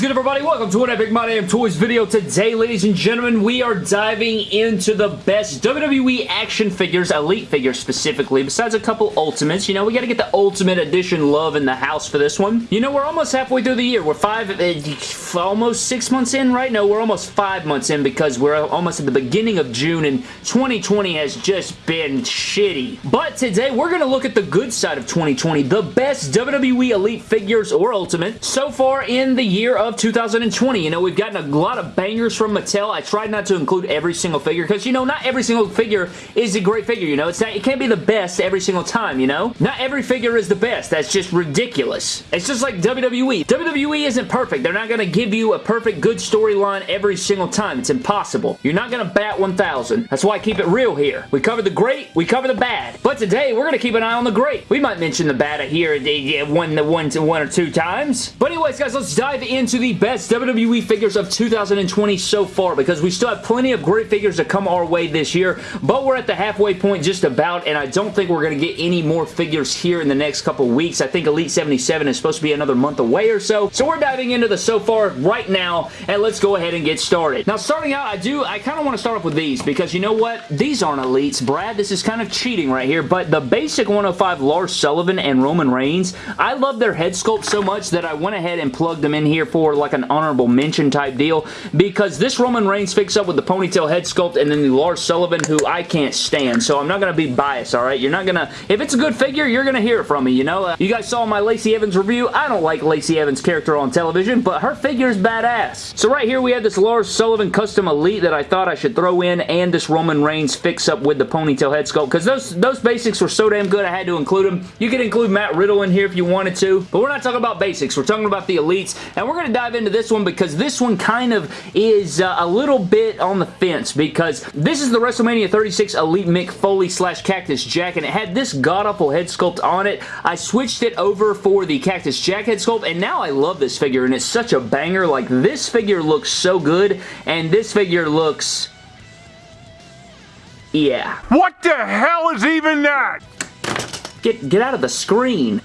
is good, everybody? Welcome to an Epic My Damn Toys video. Today, ladies and gentlemen, we are diving into the best WWE action figures, Elite figures specifically, besides a couple Ultimates. You know, we got to get the Ultimate Edition love in the house for this one. You know, we're almost halfway through the year. We're five, uh, almost six months in, right? No, we're almost five months in because we're almost at the beginning of June, and 2020 has just been shitty. But today, we're going to look at the good side of 2020, the best WWE Elite figures or Ultimate so far in the year of 2020. You know, we've gotten a lot of bangers from Mattel. I tried not to include every single figure because, you know, not every single figure is a great figure, you know. It's not, it can't be the best every single time, you know. Not every figure is the best. That's just ridiculous. It's just like WWE. WWE isn't perfect. They're not going to give you a perfect good storyline every single time. It's impossible. You're not going to bat 1,000. That's why I keep it real here. We cover the great, we cover the bad. But today, we're going to keep an eye on the great. We might mention the bad here one, one, one or two times. But anyways, guys, let's dive into the best WWE figures of 2020 so far because we still have plenty of great figures to come our way this year, but we're at the halfway point just about, and I don't think we're going to get any more figures here in the next couple weeks. I think Elite 77 is supposed to be another month away or so, so we're diving into the so far right now, and let's go ahead and get started. Now, starting out, I do, I kind of want to start off with these because you know what? These aren't Elites, Brad. This is kind of cheating right here, but the basic 105 Lars Sullivan and Roman Reigns, I love their head sculpt so much that I went ahead and plugged them in here for like an honorable mention type deal because this Roman Reigns fix-up with the ponytail head sculpt and then the Lars Sullivan who I can't stand. So I'm not going to be biased, alright? You're not going to... If it's a good figure, you're going to hear it from me, you know? Uh, you guys saw my Lacey Evans review. I don't like Lacey Evans' character on television, but her figure is badass. So right here we have this Lars Sullivan Custom Elite that I thought I should throw in and this Roman Reigns fix up with the ponytail head sculpt because those, those basics were so damn good I had to include them. You could include Matt Riddle in here if you wanted to, but we're not talking about basics. We're talking about the elites, and we're going to dive into this one because this one kind of is uh, a little bit on the fence because this is the WrestleMania 36 Elite Mick Foley slash Cactus Jack, and it had this god-awful head sculpt on it. I switched it over for the Cactus Jack head sculpt, and now I love this figure, and it's such a banger. Like, this figure looks so good, and this figure looks... Yeah. What the hell is even that? Get, get out of the screen.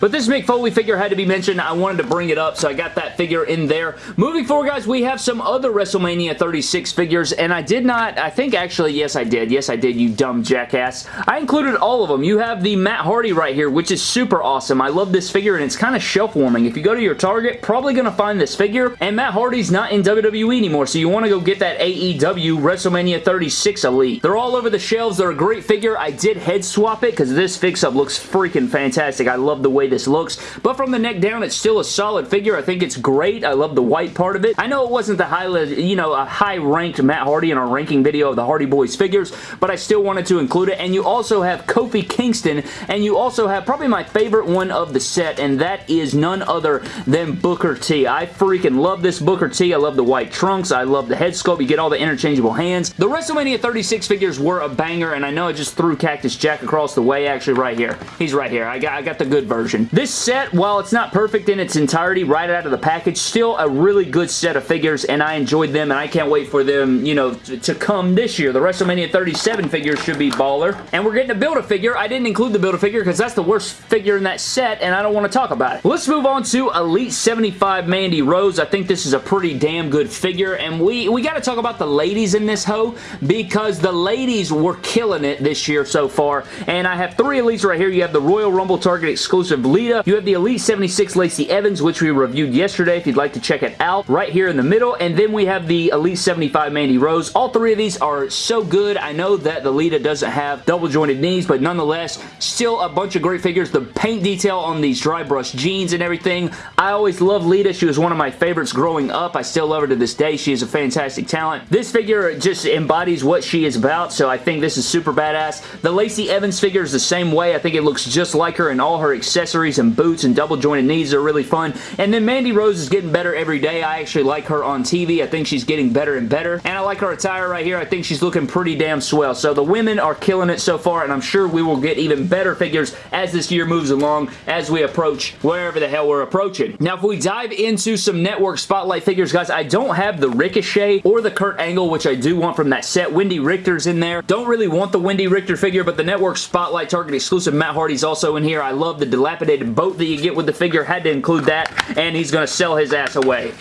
But this Mick Foley figure had to be mentioned. I wanted to bring it up, so I got that figure in there. Moving forward, guys, we have some other WrestleMania 36 figures, and I did not, I think actually, yes, I did. Yes, I did, you dumb jackass. I included all of them. You have the Matt Hardy right here, which is super awesome. I love this figure, and it's kind of shelf-warming. If you go to your Target, probably going to find this figure, and Matt Hardy's not in WWE anymore, so you want to go get that AEW WrestleMania 36 Elite. They're all over the shelves. They're a great figure. I did head swap it, because this fix-up looks freaking fantastic. I love the way this looks. But from the neck down, it's still a solid figure. I think it's great. I love the white part of it. I know it wasn't the high, you know, a high-ranked Matt Hardy in our ranking video of the Hardy Boys figures, but I still wanted to include it. And you also have Kofi Kingston, and you also have probably my favorite one of the set, and that is none other than Booker T. I freaking love this Booker T. I love the white trunks. I love the head sculpt. You get all the interchangeable hands. The WrestleMania 36 figures were a banger, and I know I just threw Cactus Jack across the way, actually right here. He's right here. I got, I got the good version. This set, while it's not perfect in its entirety right out of the package, still a really good set of figures, and I enjoyed them, and I can't wait for them, you know, to come this year. The WrestleMania 37 figures should be baller, and we're getting a Build-A-Figure. I didn't include the Build-A-Figure because that's the worst figure in that set, and I don't want to talk about it. Let's move on to Elite 75 Mandy Rose. I think this is a pretty damn good figure, and we, we got to talk about the ladies in this hoe because the ladies were killing it this year so far, and I have three Elites right here. You have the Royal Rumble Target exclusive Lita. You have the Elite Elite 76 Lacey Evans, which we reviewed yesterday if you'd like to check it out, right here in the middle. And then we have the Elite 75 Mandy Rose. All three of these are so good. I know that the Lita doesn't have double jointed knees, but nonetheless, still a bunch of great figures. The paint detail on these dry brush jeans and everything. I always loved Lita. She was one of my favorites growing up. I still love her to this day. She is a fantastic talent. This figure just embodies what she is about, so I think this is super badass. The Lacey Evans figure is the same way. I think it looks just like her in all her accessories and boots and double jointed knees are really fun. And then Mandy Rose is getting better every day. I actually like her on TV. I think she's getting better and better. And I like her attire right here. I think she's looking pretty damn swell. So the women are killing it so far, and I'm sure we will get even better figures as this year moves along, as we approach wherever the hell we're approaching. Now, if we dive into some network spotlight figures, guys, I don't have the Ricochet or the Kurt Angle, which I do want from that set. Wendi Richter's in there. Don't really want the Wendi Richter figure, but the network spotlight Target exclusive Matt Hardy's also in here. I love the dilapidated dilapidated boat that you get with the figure. Had to include that, and he's going to sell his ass away.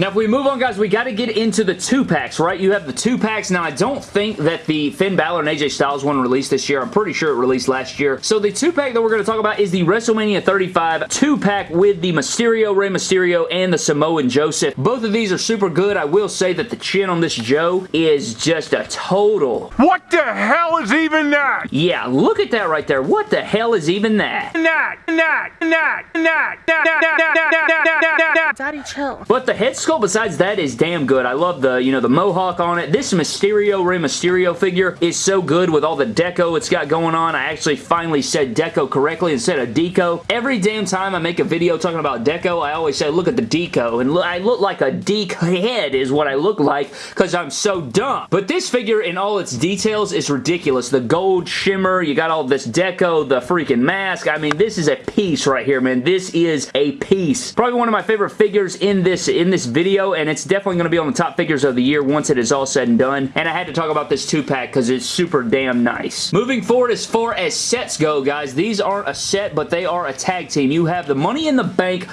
Now, if we move on, guys, we got to get into the two-packs, right? You have the two-packs. Now, I don't think that the Finn Balor and AJ Styles one released this year. I'm pretty sure it released last year. So, the two-pack that we're going to talk about is the WrestleMania 35 two-pack with the Mysterio, Rey Mysterio, and the Samoa Joe. Both of these are super good. I will say that the chin on this Joe is just a total... What the hell is even that? Yeah, look at that right there. What the hell is even that? That, that, that, that, that, that, that, that, that, that, that. Daddy, chill. But the head sculpt besides that is damn good. I love the, you know, the mohawk on it. This Mysterio Rey Mysterio figure is so good with all the deco it's got going on. I actually finally said deco correctly instead of deco. Every damn time I make a video talking about deco, I always say, look at the deco. And look, I look like a deek head is what I look like because I'm so dumb. But this figure in all its details is ridiculous. The gold shimmer, you got all this deco, the freaking mask. I mean, this is a piece right here, man. This is a piece. Probably one of my favorite figures in this, in this video, and it's definitely going to be on the top figures of the year once it is all said and done. And I had to talk about this two-pack because it's super damn nice. Moving forward as far as sets go, guys, these aren't a set, but they are a tag team. You have the Money in the Bank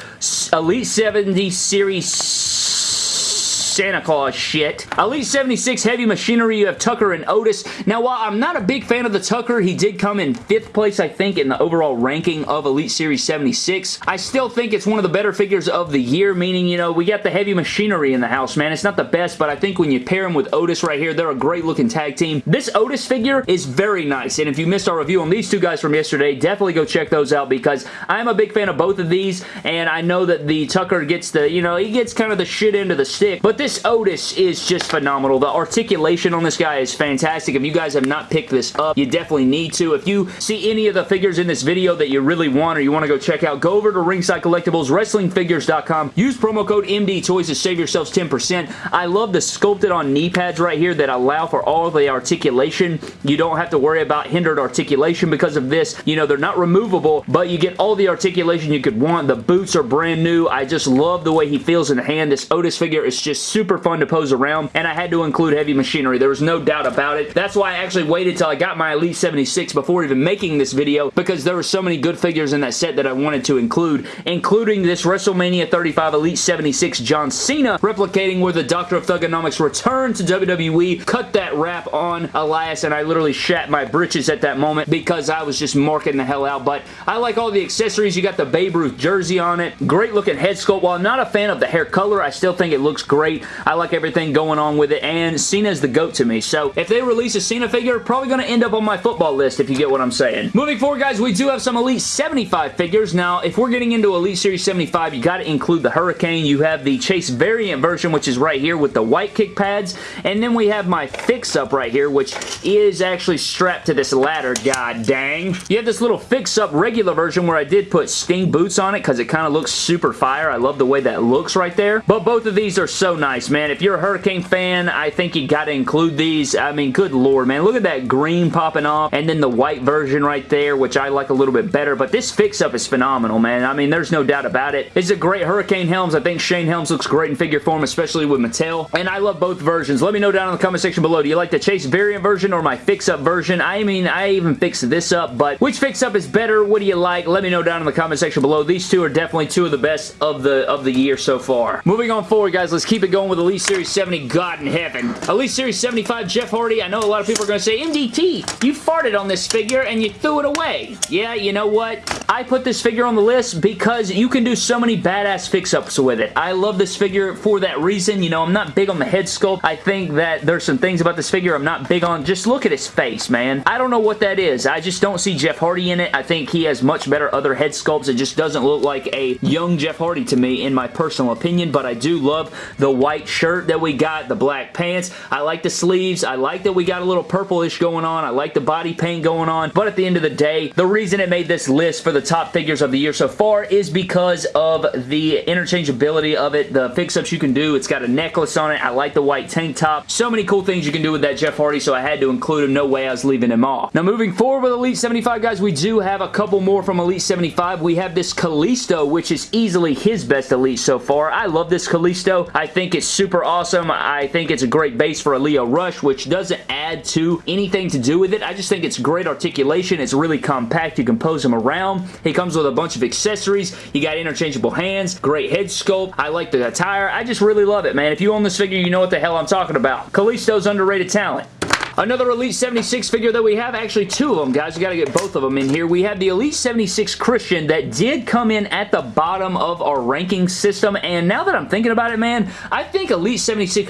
Elite 70 Series Santa Claus shit. Elite 76 Heavy Machinery, you have Tucker and Otis. Now, while I'm not a big fan of the Tucker, he did come in 5th place, I think, in the overall ranking of Elite Series 76. I still think it's one of the better figures of the year, meaning, you know, we got the Heavy Machinery in the house, man. It's not the best, but I think when you pair him with Otis right here, they're a great looking tag team. This Otis figure is very nice, and if you missed our review on these two guys from yesterday, definitely go check those out because I'm a big fan of both of these, and I know that the Tucker gets the, you know, he gets kind of the shit end of the stick, but this Otis is just phenomenal. The articulation on this guy is fantastic. If you guys have not picked this up, you definitely need to. If you see any of the figures in this video that you really want or you want to go check out, go over to Ringside Collectibles, WrestlingFigures.com. Use promo code MD Toys to save yourselves 10%. I love the sculpted on knee pads right here that allow for all the articulation. You don't have to worry about hindered articulation because of this. You know, they're not removable, but you get all the articulation you could want. The boots are brand new. I just love the way he feels in the hand. This Otis figure is just super fun to pose around, and I had to include heavy machinery. There was no doubt about it. That's why I actually waited till I got my Elite 76 before even making this video, because there were so many good figures in that set that I wanted to include, including this WrestleMania 35 Elite 76 John Cena, replicating where the Doctor of Thuganomics returned to WWE, cut that rap on Elias, and I literally shat my britches at that moment because I was just marking the hell out, but I like all the accessories. You got the Babe Ruth jersey on it. Great looking head sculpt. While I'm not a fan of the hair color, I still think it looks great. I like everything going on with it, and Cena's the GOAT to me. So if they release a Cena figure, probably going to end up on my football list if you get what I'm saying. Moving forward, guys, we do have some Elite 75 figures. Now, if we're getting into Elite Series 75, you got to include the Hurricane. You have the Chase variant version, which is right here with the white kick pads, and then we have my fix-up right here, which is actually strapped to this ladder, god dang. You have this little fix-up regular version where I did put Sting boots on it because it kind of looks super fire. I love the way that looks right there, but both of these are so nice, man. If you're a Hurricane fan, I think you got to include these. I mean, good lord, man. Look at that green popping off and then the white version right there, which I like a little bit better, but this fix-up is phenomenal, man. I mean, there's no doubt about it. It's a great Hurricane Helms. I think Shane Helms looks great in figure form, especially with Mattel, and I love both versions. Let me know down in the comment section below. Do you like the Chase variant version or my fix-up version? I mean, I even fixed this up, but which fix-up is better? What do you like? Let me know down in the comment section below. These two are definitely two of the best of the of the year so far. Moving on forward, guys, let's keep it going with Elite Series 70 God in Heaven. Elite Series 75 Jeff Hardy. I know a lot of people are going to say, MDT, you farted on this figure and you threw it away. Yeah, you know what? I put this figure on the list because you can do so many badass fix-ups with it. I love this figure for that reason. You know, I'm not big on the head sculpt. I think that there's some things about this figure I'm not big on. Just look at his face, man. I don't know what that is. I just don't see Jeff Hardy in it. I think he has much better other head sculpts. It just doesn't look like a young Jeff Hardy to me in my personal opinion, but I do love the white shirt that we got, the black pants. I like the sleeves. I like that we got a little purplish going on. I like the body paint going on, but at the end of the day, the reason it made this list for the top figures of the year so far is because of the interchangeability of it, the fix-ups you can do. It's got a necklace on it. I like the white tank top. So many cool things you can do with that Jeff Hardy, so I had to include him. No way I was leaving him off. Now, moving forward with Elite 75, guys, we do have a couple more from Elite 75. We have this Kalisto, which is easily his best Elite so far. I love this Kalisto. I think it's super awesome. I think it's a great base for a Lio Rush, which doesn't add to anything to do with it. I just think it's great articulation. It's really compact. You can pose him around. He comes with a bunch of accessories. You got interchangeable hands, great head sculpt. I like the attire. I just really love it, man. If you own this figure, you know what the hell I'm talking about. Kalisto's underrated talent. Another Elite 76 figure that we have, actually two of them, guys. We got to get both of them in here. We have the Elite 76 Christian that did come in at the bottom of our ranking system, and now that I'm thinking about it, man, I think Elite 76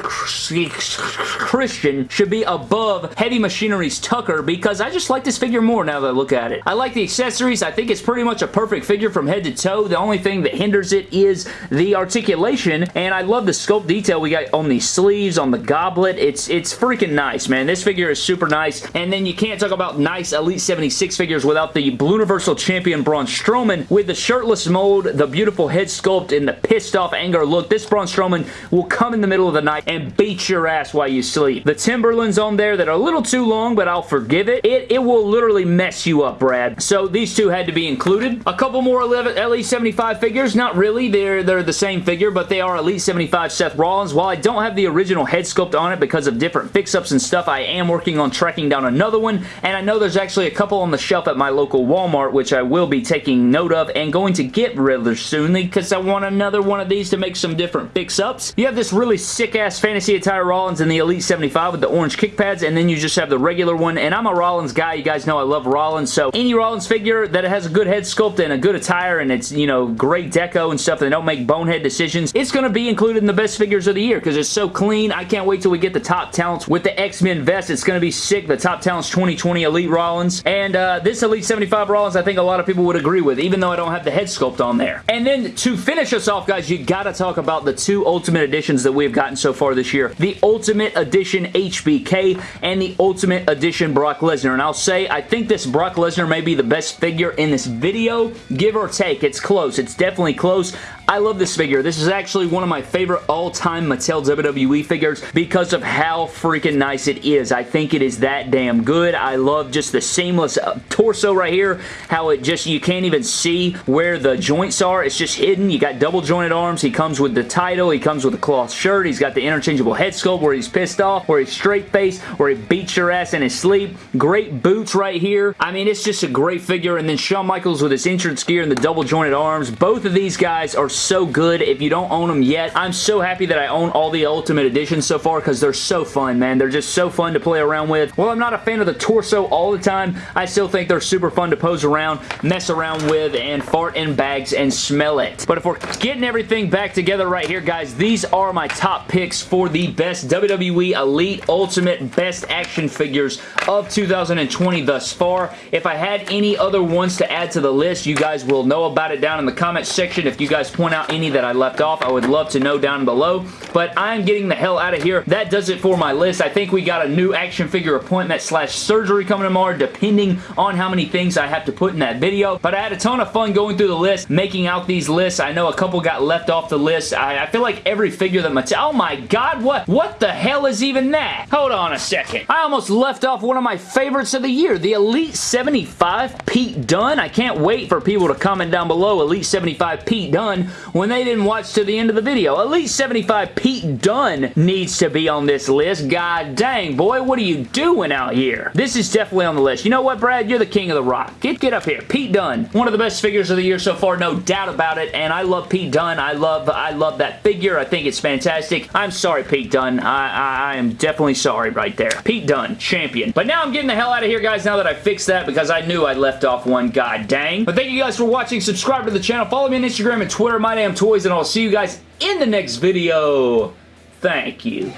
Christian should be above Heavy Machinery's Tucker because I just like this figure more now that I look at it. I like the accessories. I think it's pretty much a perfect figure from head to toe. The only thing that hinders it is the articulation, and I love the sculpt detail we got on the sleeves, on the goblet. It's, it's freaking nice, man. This figure figure is super nice. And then you can't talk about nice Elite 76 figures without the Blue Universal Champion Braun Strowman with the shirtless mold, the beautiful head sculpt, and the pissed off anger look. This Braun Strowman will come in the middle of the night and beat your ass while you sleep. The Timberlands on there that are a little too long, but I'll forgive it. It, it will literally mess you up, Brad. So these two had to be included. A couple more Elite 75 figures. Not really. They're, they're the same figure, but they are Elite 75 Seth Rollins. While I don't have the original head sculpt on it because of different fix-ups and stuff, I am working on tracking down another one, and I know there's actually a couple on the shelf at my local Walmart, which I will be taking note of and going to get rather soonly because I want another one of these to make some different fix-ups. You have this really sick-ass fantasy attire Rollins in the Elite 75 with the orange kick pads, and then you just have the regular one, and I'm a Rollins guy. You guys know I love Rollins, so any Rollins figure that has a good head sculpt and a good attire, and it's, you know, great deco and stuff, they don't make bonehead decisions, it's going to be included in the best figures of the year because it's so clean. I can't wait till we get the top talents with the X-Men vest. It's going to be sick. The Top Talents 2020 Elite Rollins. And uh, this Elite 75 Rollins, I think a lot of people would agree with, even though I don't have the head sculpt on there. And then to finish us off, guys, you gotta talk about the two Ultimate Editions that we've gotten so far this year. The Ultimate Edition HBK and the Ultimate Edition Brock Lesnar. And I'll say, I think this Brock Lesnar may be the best figure in this video, give or take. It's close. It's definitely close. I love this figure. This is actually one of my favorite all-time Mattel WWE figures because of how freaking nice it is. I think it is that damn good. I love just the seamless uh, torso right here, how it just, you can't even see where the joints are. It's just hidden. You got double jointed arms. He comes with the title. He comes with a cloth shirt. He's got the interchangeable head sculpt where he's pissed off, where he's straight face, where he beats your ass in his sleep. Great boots right here. I mean, it's just a great figure. And then Shawn Michaels with his entrance gear and the double jointed arms. Both of these guys are so good. If you don't own them yet, I'm so happy that I own all the Ultimate Editions so far because they're so fun, man. They're just so fun to play around with. Well, I'm not a fan of the torso all the time. I still think they're super fun to pose around, mess around with, and fart in bags and smell it. But if we're getting everything back together right here, guys, these are my top picks for the best WWE Elite Ultimate Best Action Figures of 2020 thus far. If I had any other ones to add to the list, you guys will know about it down in the comment section. If you guys point out any that I left off, I would love to know down below. But I'm getting the hell out of here. That does it for my list. I think we got a new action figure appointment slash surgery coming tomorrow, depending on how many things I have to put in that video. But I had a ton of fun going through the list, making out these lists. I know a couple got left off the list. I, I feel like every figure that Mattel... Oh my god, what, what the hell is even that? Hold on a second. I almost left off one of my favorites of the year, the Elite 75 Pete Dunne. I can't wait for people to comment down below Elite 75 Pete Dunne when they didn't watch to the end of the video. Elite 75 Pete Dunne needs to be on this list. God dang, boy, what are you doing out here? This is definitely on the list. You know what, Brad? You're the king of the rock. Get, get up here. Pete Dunne. One of the best figures of the year so far, no doubt about it, and I love Pete Dunne. I love I love that figure. I think it's fantastic. I'm sorry, Pete Dunne. I, I, I am definitely sorry right there. Pete Dunne, champion. But now I'm getting the hell out of here, guys, now that I fixed that because I knew I left off one. God dang. But thank you guys for watching. Subscribe to the channel. Follow me on Instagram and Twitter, My Damn Toys, and I'll see you guys in the next video. Thank you.